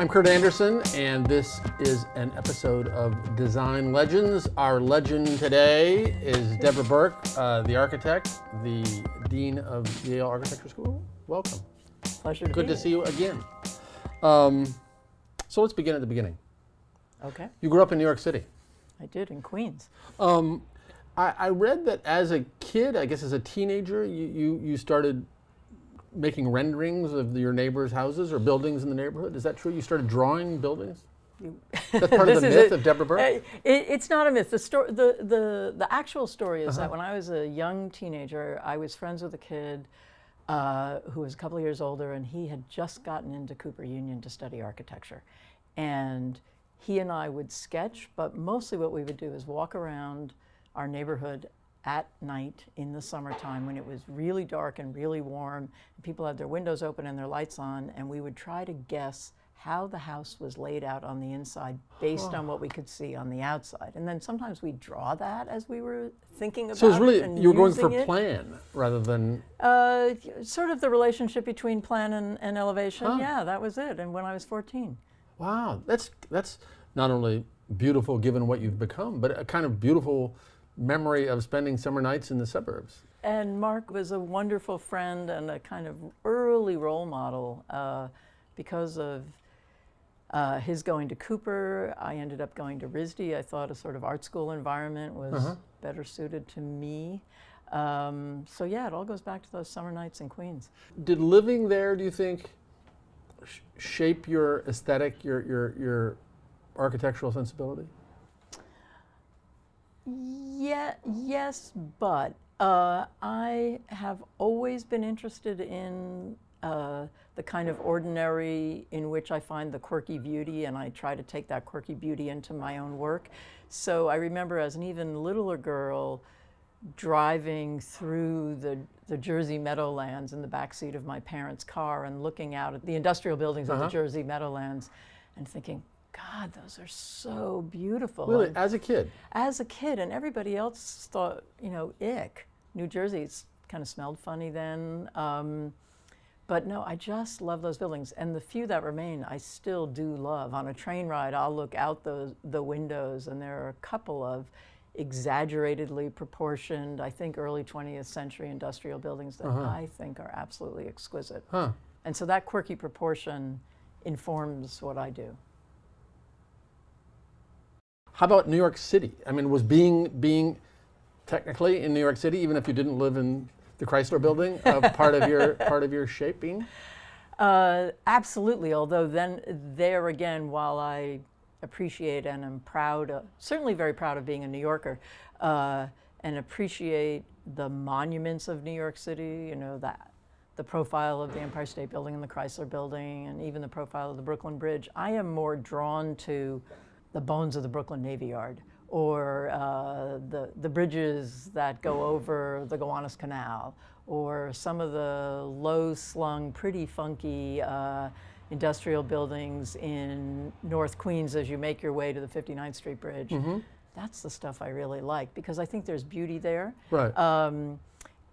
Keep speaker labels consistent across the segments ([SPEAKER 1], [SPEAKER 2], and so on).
[SPEAKER 1] I'm Kurt Andersen, and this is an episode of Design Legends. Our legend today is Deborah Berke, uh, the architect, the Dean of Yale Architecture School. Welcome.
[SPEAKER 2] Pleasure to
[SPEAKER 1] Good to see you again. Um, so let's begin at the beginning.
[SPEAKER 2] Okay,
[SPEAKER 1] You grew up in New York City.
[SPEAKER 2] I did in Queens.
[SPEAKER 1] Um, I, I read that as a kid, I guess as a teenager, you, you, you started making renderings of your neighbors' houses or buildings in the neighborhood. Is that true? You started drawing buildings? That's part of the myth
[SPEAKER 2] a-
[SPEAKER 1] of Deborah Berke?
[SPEAKER 2] Uh, it, it's not a myth. The, sto- the, the, the actual story is
[SPEAKER 1] Uh-huh.
[SPEAKER 2] that when I was a young teenager, I was friends with a kid uh, who was a couple of years older, and he had just gotten into Cooper Union to study architecture. And he and I would sketch, but mostly what we would do is walk around our neighborhood at night in the summertime when it was really dark and really warm. And people had their windows open and their lights on, and we would try to guess how the house was laid out on the inside based on what we could see on the outside. And then sometimes we draw that as we were thinking about it.
[SPEAKER 1] So it's
[SPEAKER 2] it
[SPEAKER 1] really,
[SPEAKER 2] and
[SPEAKER 1] you were going for
[SPEAKER 2] it.
[SPEAKER 1] plan rather than,
[SPEAKER 2] Uh, sort of the relationship between plan and, and elevation.
[SPEAKER 1] Huh.
[SPEAKER 2] Yeah, that was it. And when I was 14.
[SPEAKER 1] wow, that's, that's not only beautiful given what you've become, but a kind of beautiful memory of spending summer nights in the suburbs.
[SPEAKER 2] And Mark was a wonderful friend and a kind of early role model uh, because of uh, his going to Cooper. I ended up going to RISD. I thought a sort of art school environment was
[SPEAKER 1] Uh-huh.
[SPEAKER 2] better suited to me. Um, so yeah, it all goes back to those summer nights in Queens.
[SPEAKER 1] Did living there, do you think, sh- shape your aesthetic, your, your, your architectural sensibility?
[SPEAKER 2] Yeah, yes, but uh, I have always been interested in uh, the kind of ordinary in which I find the quirky beauty, and I try to take that quirky beauty into my own work. So I remember as an even littler girl driving through the, the Jersey Meadowlands in the backseat of my parents' car and looking out at the industrial buildings of
[SPEAKER 1] Uh-huh.
[SPEAKER 2] the Jersey Meadowlands and thinking, God, those are so beautiful.
[SPEAKER 1] Really,
[SPEAKER 2] And-
[SPEAKER 1] as a kid?
[SPEAKER 2] as a kid, and everybody else thought, you know, ick. New Jersey kind of smelled funny then. Um, but no, I just love those buildings. And the few that remain, I still do love. On a train ride, I'll look out the, the windows, and there are a couple of exaggeratedly proportioned, I think, early 20th century industrial buildings that
[SPEAKER 1] Uh-huh.
[SPEAKER 2] I think are absolutely exquisite.
[SPEAKER 1] Huh.
[SPEAKER 2] And so that quirky proportion informs what I do.
[SPEAKER 1] How about New York City? I mean, was being being technically in New York City, even if you didn't live in the Chrysler Building, uh, part of your part of your shaping?
[SPEAKER 2] Uh, absolutely. Although then there again, while I appreciate and am proud, of, certainly very proud of being a New Yorker, uh, and appreciate the monuments of New York City. You know that the profile of the Empire State Building and the Chrysler Building, and even the profile of the Brooklyn Bridge. I am more drawn to the bones of the Brooklyn Navy Yard or uh, the, the bridges that go over the Gowanus Canal or some of the low slung, pretty funky uh, industrial buildings in North Queens as you make your way to the 59th Street Bridge. That's the stuff I really like because I think there's beauty there
[SPEAKER 1] Right.
[SPEAKER 2] um,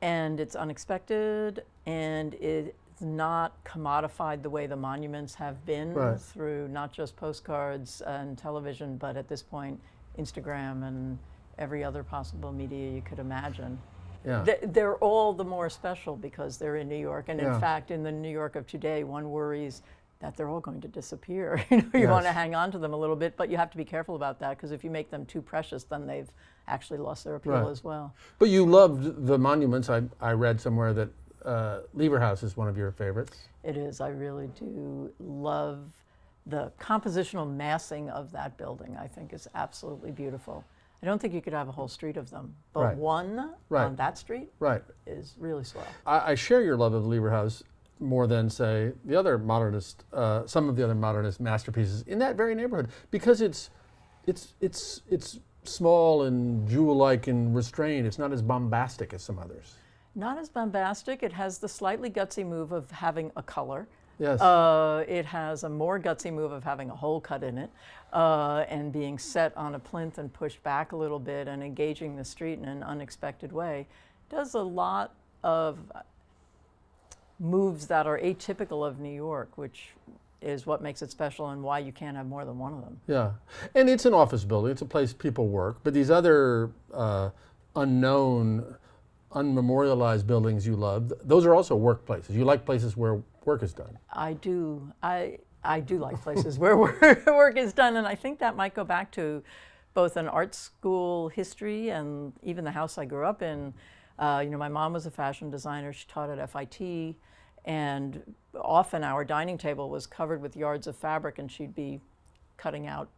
[SPEAKER 2] and it's unexpected and it's not commodified the way the monuments have been
[SPEAKER 1] Right.
[SPEAKER 2] through not just postcards and television but at this point instagram and every other possible media you could imagine
[SPEAKER 1] yeah.
[SPEAKER 2] Th- they're all the more special because they're in new york and
[SPEAKER 1] Yeah.
[SPEAKER 2] in fact in the new york of today one worries that they're all going to disappear you know you want to hang on to them a little bit but you have to be careful about that because if you make them too precious then they've actually lost their appeal
[SPEAKER 1] Right.
[SPEAKER 2] as well
[SPEAKER 1] but you loved the monuments. I I read somewhere that uh, Lever House is one of your favorites.
[SPEAKER 2] It is. I really do love the compositional massing of that building. I think is absolutely beautiful. I don't think you could have a whole street of them, but
[SPEAKER 1] Right.
[SPEAKER 2] one
[SPEAKER 1] Right.
[SPEAKER 2] on that street
[SPEAKER 1] Right.
[SPEAKER 2] is really swell.
[SPEAKER 1] I, I share your love of Lever House more than say the other modernist, uh, some of the other modernist masterpieces in that very neighborhood because it's, it's, it's, it's small and jewel-like and restrained. It's not as bombastic as some others.
[SPEAKER 2] Not as bombastic. It has the slightly gutsy move of having a color.
[SPEAKER 1] Yes.
[SPEAKER 2] Uh, it has a more gutsy move of having a hole cut in it uh, and being set on a plinth and pushed back a little bit and engaging the street in an unexpected way. Does a lot of moves that are atypical of New York, which is what makes it special and why you can't have more than one of them.
[SPEAKER 1] Yeah, and it's an office building. It's a place people work. But these other uh, unknown, unmemorialized buildings you love, those are also workplaces. You like places where work is done.
[SPEAKER 2] I do. I I do like places where work, is done, and I think that might go back to both an art school history and even the house I grew up in. Uh, you know, my mom was a fashion designer. She taught at FIT, and often our dining table was covered with yards of fabric, and she'd be cutting out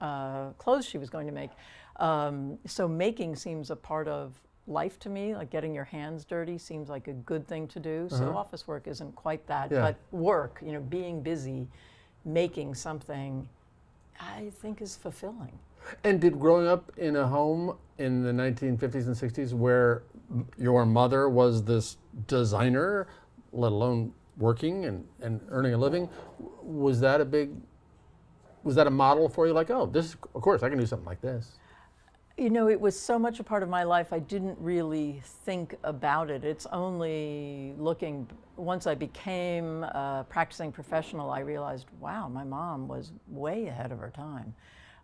[SPEAKER 2] uh, clothes she was going to make. Um, so making seems a part of life to me. Like getting your hands dirty seems like a good thing to do. So uh-huh. office work isn't quite that,
[SPEAKER 1] Yeah.
[SPEAKER 2] but work, you know, being busy, making something, I think is fulfilling.
[SPEAKER 1] And did growing up in a home in the 1950s and 60s where your mother was this designer, let alone working and, and earning a living, was that a big, was that a model for you? Like, oh, this, of course, I can do something like this.
[SPEAKER 2] You know, it was so much a part of my life, I didn't really think about it. It's only looking, once I became a practicing professional, I realized, wow, my mom was way ahead of her time.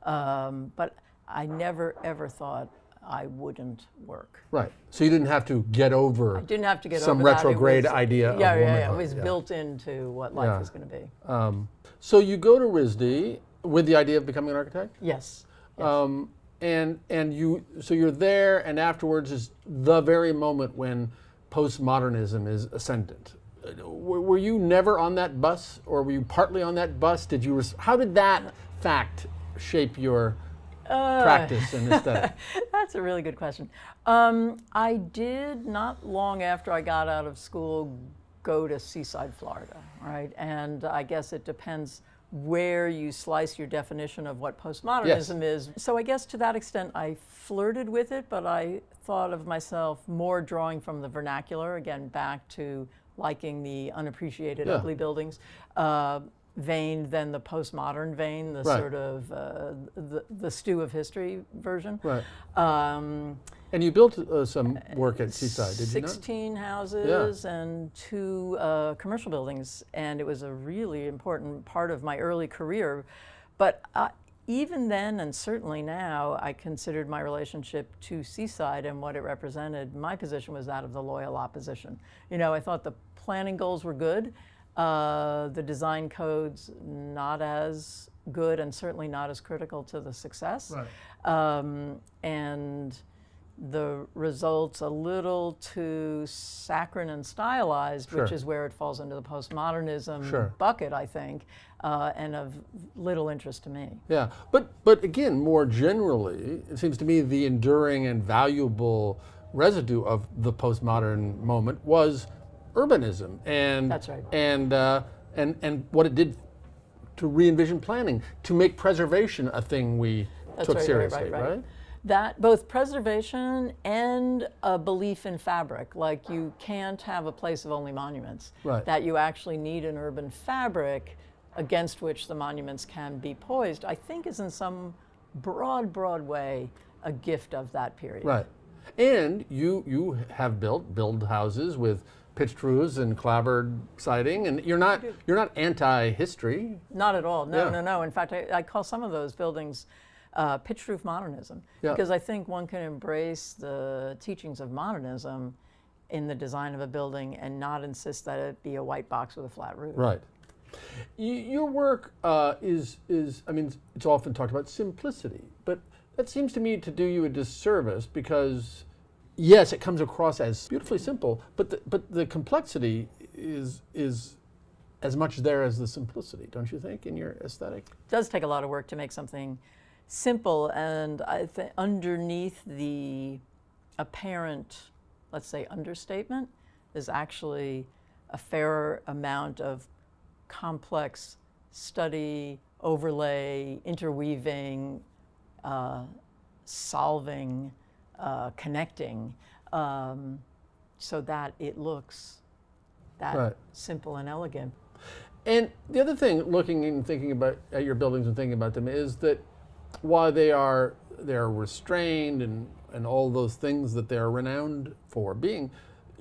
[SPEAKER 2] Um, but I never, ever thought I wouldn't work.
[SPEAKER 1] Right. So you didn't have to get over
[SPEAKER 2] I didn't have to get
[SPEAKER 1] some
[SPEAKER 2] over.
[SPEAKER 1] Retrograde
[SPEAKER 2] was-
[SPEAKER 1] idea of
[SPEAKER 2] Yeah, yeah, yeah. It was
[SPEAKER 1] yeah.
[SPEAKER 2] built into what life
[SPEAKER 1] Yeah.
[SPEAKER 2] was going to be.
[SPEAKER 1] Um, so you go to RISD with the idea of becoming an architect?
[SPEAKER 2] Yes. yes.
[SPEAKER 1] Um, and and you so you're there and afterwards is the very moment when postmodernism is ascendant. Were, were you never on that bus or were you partly on that bus? Did you how did that fact shape your
[SPEAKER 2] Uh,
[SPEAKER 1] practice and aesthetic?
[SPEAKER 2] That's a really good question. Um, I did not long after I got out of school go to Seaside, Florida, right? And I guess it depends where you slice your definition of what postmodernism is. So I guess to that extent I flirted with it, but I thought of myself more drawing from the vernacular, again, back to liking the unappreciated
[SPEAKER 1] Yeah.
[SPEAKER 2] ugly buildings. Uh, vein than the postmodern vein, the
[SPEAKER 1] Right.
[SPEAKER 2] sort of uh, the, the stew of history version.
[SPEAKER 1] right.
[SPEAKER 2] Um,
[SPEAKER 1] And you built uh, some work at Seaside, did you not?
[SPEAKER 2] 16 houses and two uh, commercial buildings, and it was a really important part of my early career. But uh, even then, and certainly now, I considered my relationship to Seaside and what it represented. My position was that of the loyal opposition. You know, I thought the planning goals were good, uh, the design codes not as good, and certainly not as critical to the success.
[SPEAKER 1] Right.
[SPEAKER 2] Um, and the results a little too saccharine and stylized, which is where it falls into the postmodernism
[SPEAKER 1] Sure.
[SPEAKER 2] bucket, I think, uh, and of little interest to me.
[SPEAKER 1] Yeah, but but again, more generally, it seems to me the enduring and valuable residue of the postmodern moment was urbanism and
[SPEAKER 2] That's right.
[SPEAKER 1] and uh, and and what it did to re-envision planning to make preservation a thing we
[SPEAKER 2] That's
[SPEAKER 1] took
[SPEAKER 2] right, right,
[SPEAKER 1] seriously,
[SPEAKER 2] right, right. That both preservation and a belief in fabric, like you can't have a place of only monuments.
[SPEAKER 1] Right.
[SPEAKER 2] That you actually need an urban fabric against which the monuments can be poised, I think is in some broad, broad way a gift of that period.
[SPEAKER 1] Right. And you you have built build houses with pitched roofs and clapboard siding, and you're not you're not anti-history.
[SPEAKER 2] Not at all. No,
[SPEAKER 1] Yeah.
[SPEAKER 2] no, no. In fact, I, I call some of those buildings uh, pitch roof modernism
[SPEAKER 1] Yeah.
[SPEAKER 2] because I think one can embrace the teachings of modernism in the design of a building and not insist that it be a white box with a flat roof.
[SPEAKER 1] Right. Y- Your work uh, is is I mean it's often talked about simplicity, but that seems to me to do you a disservice because yes, it comes across as beautifully simple, but the, but the complexity is is as much there as the simplicity, don't you think, in your aesthetic?
[SPEAKER 2] It does take a lot of work to make something simple, and I think underneath the apparent, let's say, understatement, is actually a fair amount of complex study, overlay, interweaving, uh, solving, uh, connecting, um, so that it looks that
[SPEAKER 1] Right.
[SPEAKER 2] simple and elegant.
[SPEAKER 1] And the other thing, looking and thinking about at your buildings and thinking about them, is that while they are they are restrained and and all those things that they are renowned for being,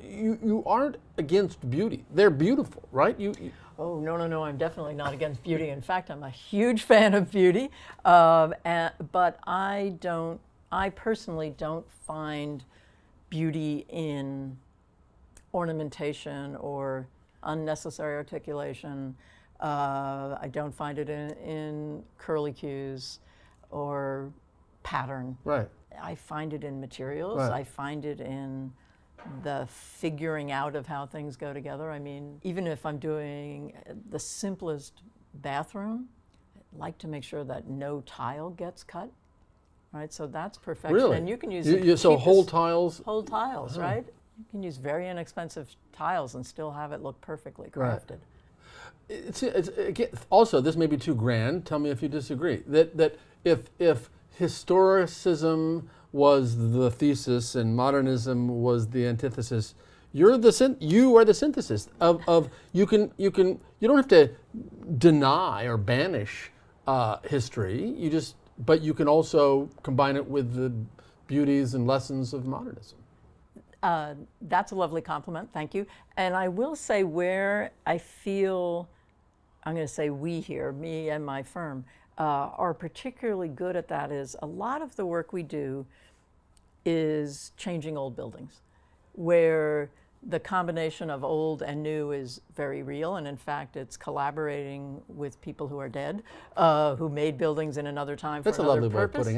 [SPEAKER 1] you, you aren't against beauty. They're beautiful, right? You, you
[SPEAKER 2] Oh, no, no, no, I'm definitely not against beauty. In fact, I'm a huge fan of beauty. Um, and, but I don't, I personally don't find beauty in ornamentation or unnecessary articulation. Uh, I don't find it in, in curly cues or pattern.
[SPEAKER 1] right.
[SPEAKER 2] I find it in materials.
[SPEAKER 1] Right.
[SPEAKER 2] I find it in the figuring out of how things go together. I mean, even if I'm doing the simplest bathroom, I like to make sure that no tile gets cut. Right, so that's perfection.
[SPEAKER 1] Really?
[SPEAKER 2] And you can use
[SPEAKER 1] You- you- so whole tiles.
[SPEAKER 2] whole tiles, uh-huh. right? You can use very inexpensive tiles and still have it look perfectly
[SPEAKER 1] Right. It's, it's again, also this may be too grand. Tell me if you disagree. That that if if historicism was the thesis and modernism was the antithesis, you're the you are the synthesis of, of you can you can you don't have to deny or banish uh, history. You just but you can also combine it with the beauties and lessons of modernism.
[SPEAKER 2] Uh, that's a lovely compliment, thank you. And I will say where I feel, I'm going to say we here, me and my firm, uh, are particularly good at that is a lot of the work we do is changing old buildings, where the combination of old and new is very real, and in fact, it's collaborating with people who are dead, uh, who made buildings in another time for
[SPEAKER 1] the
[SPEAKER 2] other.
[SPEAKER 1] That's a lovely way of putting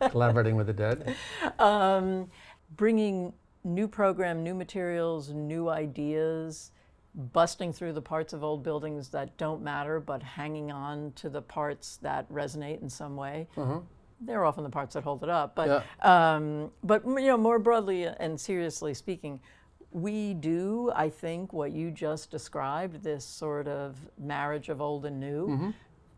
[SPEAKER 1] it. Collaborating with the dead.
[SPEAKER 2] um, bringing new program, new materials, new ideas, busting through the parts of old buildings that don't matter, but hanging on to the parts that resonate in some way. They're often the parts that hold it up. But, um, but you know, more broadly and seriously speaking, we do, I think, what you just described, this sort of marriage of old and new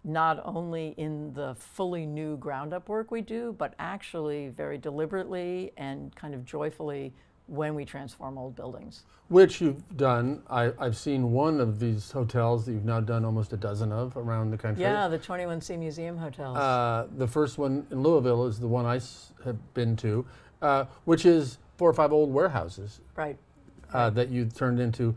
[SPEAKER 2] not only in the fully new ground up work we do, but actually very deliberately and kind of joyfully when we transform old buildings.
[SPEAKER 1] Which you've done. I, I've seen one of these hotels that you've now done almost a dozen of around the country.
[SPEAKER 2] Yeah, the 21C Museum hotels.
[SPEAKER 1] Uh, the first one in Louisville is the one I s- have been to, uh, which is four or five old warehouses
[SPEAKER 2] right.
[SPEAKER 1] uh, that you turned into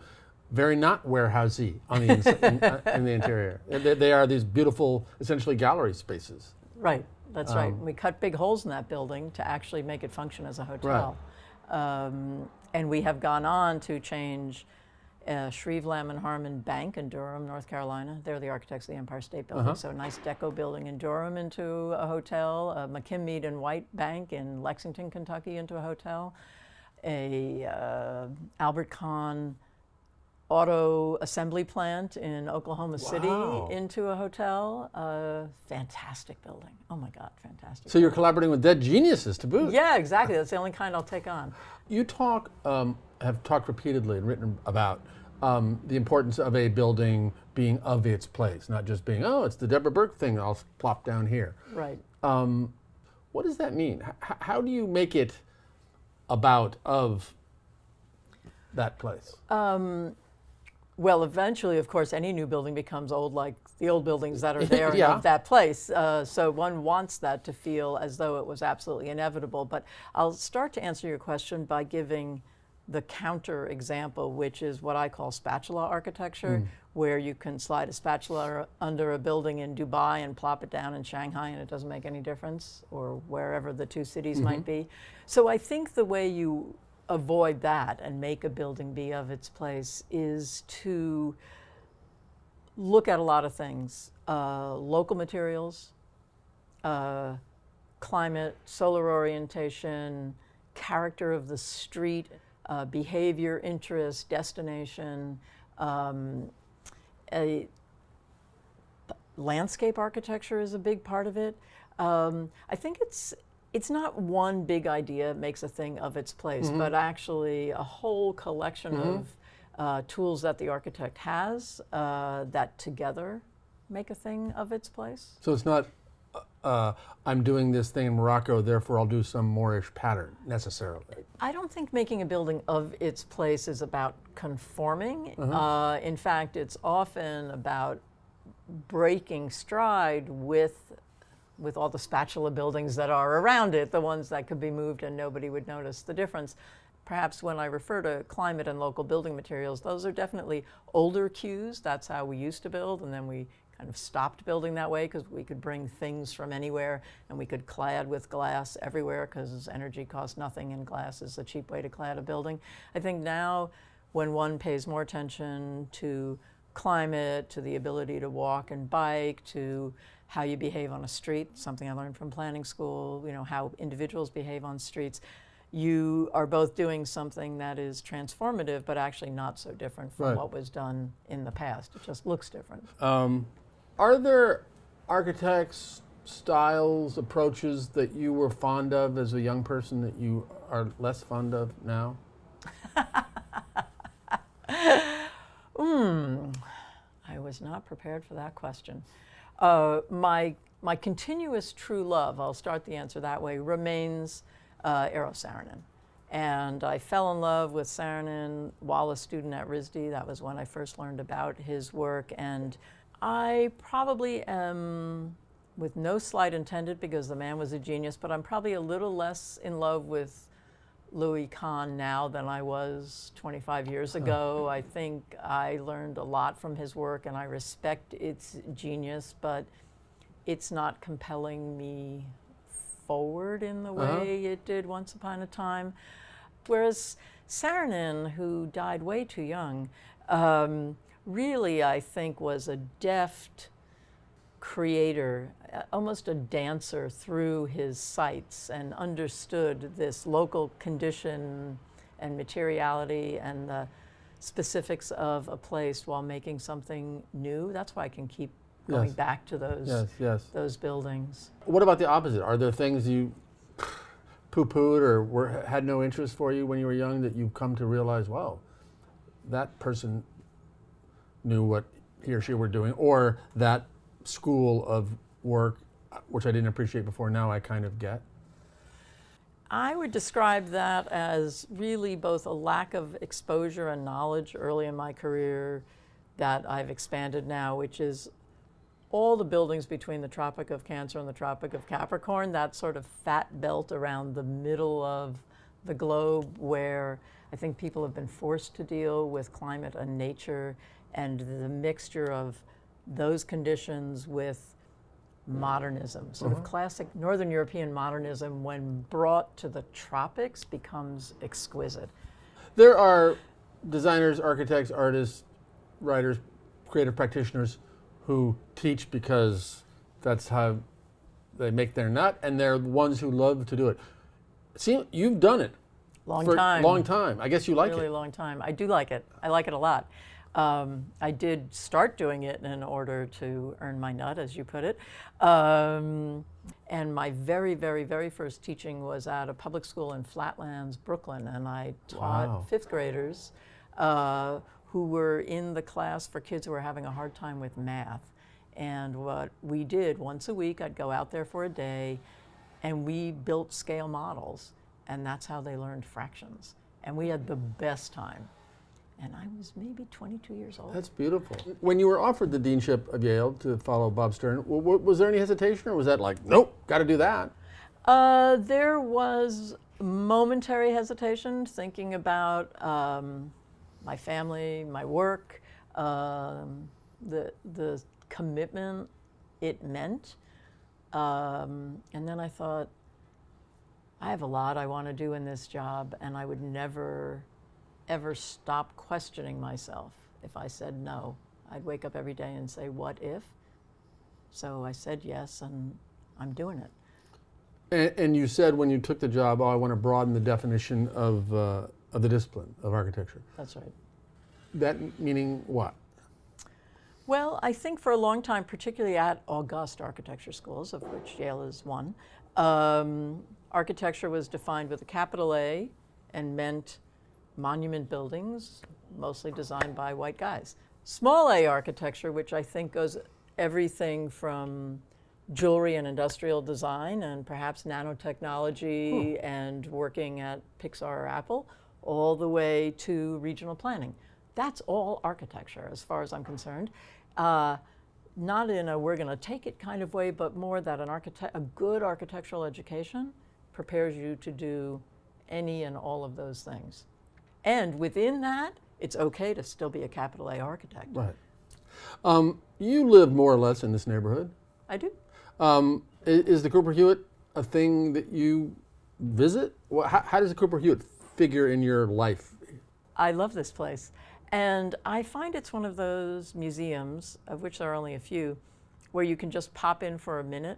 [SPEAKER 1] very not warehousey on the in, uh, in the interior. They, they are these beautiful, essentially gallery spaces.
[SPEAKER 2] Right. That's right.
[SPEAKER 1] Um,
[SPEAKER 2] We cut big holes in that building to actually make it function as a hotel. Um, and we have gone on to change uh, Shreve Lamb and Harmon Bank in Durham, North Carolina. They're the architects of the Empire State Building.
[SPEAKER 1] Uh-huh.
[SPEAKER 2] So a nice deco building in Durham into a hotel, a McKim Mead and White Bank in Lexington, Kentucky into a hotel, a uh, Albert Kahn auto assembly plant in Oklahoma City
[SPEAKER 1] Wow.
[SPEAKER 2] into a hotel. Uh, fantastic building. Oh my God, fantastic.
[SPEAKER 1] So you're collaborating with dead geniuses to boot.
[SPEAKER 2] yeah, exactly. That's the only kind I'll take on.
[SPEAKER 1] You talk, um, have talked repeatedly and written about um, the importance of a building being of its place, not just being, oh, it's the Deborah Berke thing, I'll plop down here.
[SPEAKER 2] Right.
[SPEAKER 1] Um, what does that mean? H- how do you make it about of that place?
[SPEAKER 2] Well, eventually, of course, any new building becomes old like the old buildings that are there
[SPEAKER 1] Yeah.
[SPEAKER 2] of that place. Uh, so one wants that to feel as though it was absolutely inevitable. But I'll start to answer your question by giving the counter example, which is what I call spatula architecture, where you can slide a spatula under a building in Dubai and plop it down in Shanghai and it doesn't make any difference, or wherever the two cities might be. So I think the way you avoid that and make a building be of its place is to look at a lot of things uh, local materials, uh, climate, solar orientation, character of the street, uh, behavior, interest, destination, um, a, landscape architecture is a big part of it. Um, I think it's it's not one big idea makes a thing of its place, but actually a whole collection of uh, tools that the architect has uh, that together make a thing of its place.
[SPEAKER 1] So it's not, uh, uh, I'm doing this thing in Morocco, therefore I'll do some Moorish pattern necessarily.
[SPEAKER 2] I don't think making a building of its place is about conforming. Uh, in fact, it's often about breaking stride with with all the spatula buildings that are around it, the ones that could be moved and nobody would notice the difference, perhaps when I refer to climate and local building materials, those are definitely older cues. That's how we used to build, and then we kind of stopped building that way because we could bring things from anywhere and we could clad with glass everywhere because energy costs nothing and glass is a cheap way to clad a building. I think now when one pays more attention to climate, to the ability to walk and bike, to how you behave on a street, something I learned from planning school, you know, how individuals behave on streets, you are both doing something that is transformative but actually not so different from
[SPEAKER 1] Right.
[SPEAKER 2] what was done in the past. It just looks different.
[SPEAKER 1] Um, are there architects, styles, approaches that you were fond of as a young person that you are less fond of now?
[SPEAKER 2] Hmm, I was not prepared for that question. Uh, my, my continuous true love, I'll start the answer that way, remains uh, Eero Saarinen. And I fell in love with Saarinen while a student at RISD. That was when I first learned about his work. And I probably am, with no slight intended because the man was a genius, but I'm probably a little less in love with Louis Kahn now than I was 25 years ago. I think I learned a lot from his work and I respect its genius, but it's not compelling me forward in the
[SPEAKER 1] Uh-huh.
[SPEAKER 2] way it did once upon a time. Whereas Saarinen, who died way too young, um, really, I think, was a deft creator, uh, almost a dancer through his sites and understood this local condition and materiality and the specifics of a place while making something new. That's why I can keep going
[SPEAKER 1] Yes.
[SPEAKER 2] back to those
[SPEAKER 1] Yes, yes.
[SPEAKER 2] those buildings.
[SPEAKER 1] What about the opposite? Are there things you poo-pooed or were, had no interest for you when you were young that you've come to realize, wow, that person knew what he or she were doing, or that school of work, which I didn't appreciate before, now I kind of get?
[SPEAKER 2] I would describe that as really both a lack of exposure and knowledge early in my career that I've expanded now, which is all the buildings between the Tropic of Cancer and the Tropic of Capricorn, that sort of fat belt around the middle of the globe where I think people have been forced to deal with climate and nature and the mixture of those conditions with modernism, sort of mm-hmm. classic Northern European modernism, when brought to the tropics, becomes exquisite.
[SPEAKER 1] There are designers, architects, artists, writers, creative practitioners who teach because that's how they make their nut, and they're the ones who love to do it. See, you've done it
[SPEAKER 2] Long
[SPEAKER 1] for
[SPEAKER 2] time.
[SPEAKER 1] long time. I guess you like
[SPEAKER 2] really
[SPEAKER 1] it.
[SPEAKER 2] long time. I do like it. I like it a lot. Um, I did start doing it in order to earn my nut, as you put it. Um, and my very, very, very first teaching was at a public school in Flatlands, Brooklyn, and I taught
[SPEAKER 1] Wow.
[SPEAKER 2] fifth graders uh, who were in the class for kids who were having a hard time with math. And what we did once a week, I'd go out there for a day, and we built scale models, and that's how they learned fractions. And we had the best time. And I was maybe 22 years old.
[SPEAKER 1] That's beautiful. When you were offered the deanship of Yale to follow Bob Stern, was there any hesitation, or was that like, nope, got to do that?
[SPEAKER 2] Uh, there was momentary hesitation, thinking about um, my family, my work, um, the the commitment it meant, um, and then I thought, I have a lot I want to do in this job, and I would never, ever stop questioning myself if I said no. I'd wake up every day and say, "What if?" So I said yes, and I'm doing it.
[SPEAKER 1] And, and you said when you took the job, oh, I want to broaden the definition of, uh, of the discipline of architecture.
[SPEAKER 2] That's right.
[SPEAKER 1] That meaning what?
[SPEAKER 2] Well, I think for a long time, particularly at august architecture schools, of which Yale is one, um, architecture was defined with a capital A and meant monument buildings, mostly designed by white guys. Small a architecture, which I think goes everything from jewelry and industrial design and perhaps nanotechnology and working at Pixar or Apple, all the way to regional planning. That's all architecture as far as I'm concerned. Uh, not in a we're going to take it kind of way, but more that an architect, a good architectural education prepares you to do any and all of those things. And within that, it's okay to still be a capital A architect.
[SPEAKER 1] Right. Um, you live more or less in this neighborhood.
[SPEAKER 2] I do.
[SPEAKER 1] Um, is the Cooper Hewitt a thing that you visit? How, how does the Cooper Hewitt figure in your life?
[SPEAKER 2] I love this place. And I find it's one of those museums, of which there are only a few, where you can just pop in for a minute,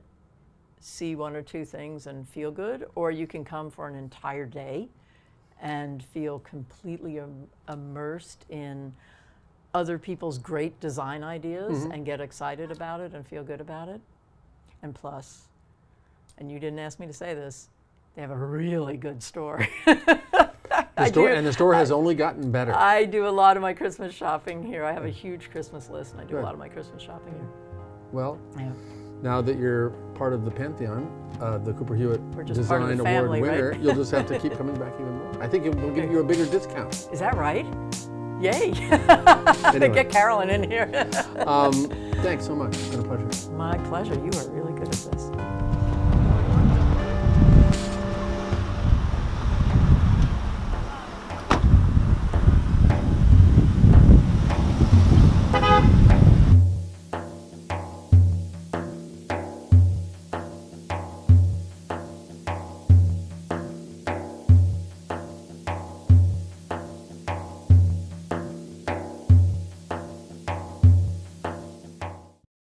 [SPEAKER 2] see one or two things, and feel good, or you can come for an entire day and feel completely im- immersed in other people's great design ideas mm-hmm. and get excited about it and feel good about it. And plus, and you didn't ask me to say this, they have a really good store.
[SPEAKER 1] The store,
[SPEAKER 2] do-
[SPEAKER 1] and the store has only gotten better.
[SPEAKER 2] I do a lot of my Christmas shopping here. I have a mm. huge Christmas list, and I do
[SPEAKER 1] Good.
[SPEAKER 2] a lot of my Christmas shopping here.
[SPEAKER 1] well,
[SPEAKER 2] Yeah.
[SPEAKER 1] Now that you're part of the pantheon, uh, the Cooper Hewitt
[SPEAKER 2] We're just part of
[SPEAKER 1] Design Award
[SPEAKER 2] family, right?
[SPEAKER 1] winner, you'll just have to keep coming back even more. I think it will give you a bigger discount.
[SPEAKER 2] Is that right? Yay!
[SPEAKER 1] Anyway.
[SPEAKER 2] Get Carolyn in here.
[SPEAKER 1] Um, thanks so much. It's been a pleasure.
[SPEAKER 2] my pleasure. You are really good at this.